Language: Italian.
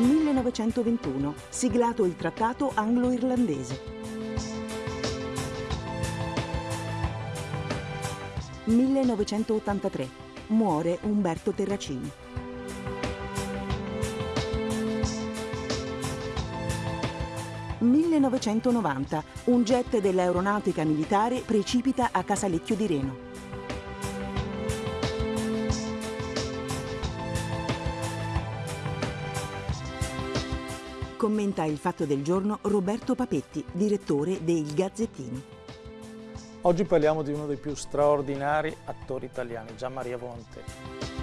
1921, siglato il trattato anglo-irlandese. 1983, muore Umberto Terracini. 1990, un jet dell'aeronautica militare precipita a Casalecchio di Reno. Commenta il fatto del giorno Roberto Papetti, direttore dei Gazzettini. Oggi parliamo di uno dei più straordinari attori italiani, Gian Maria Volonté.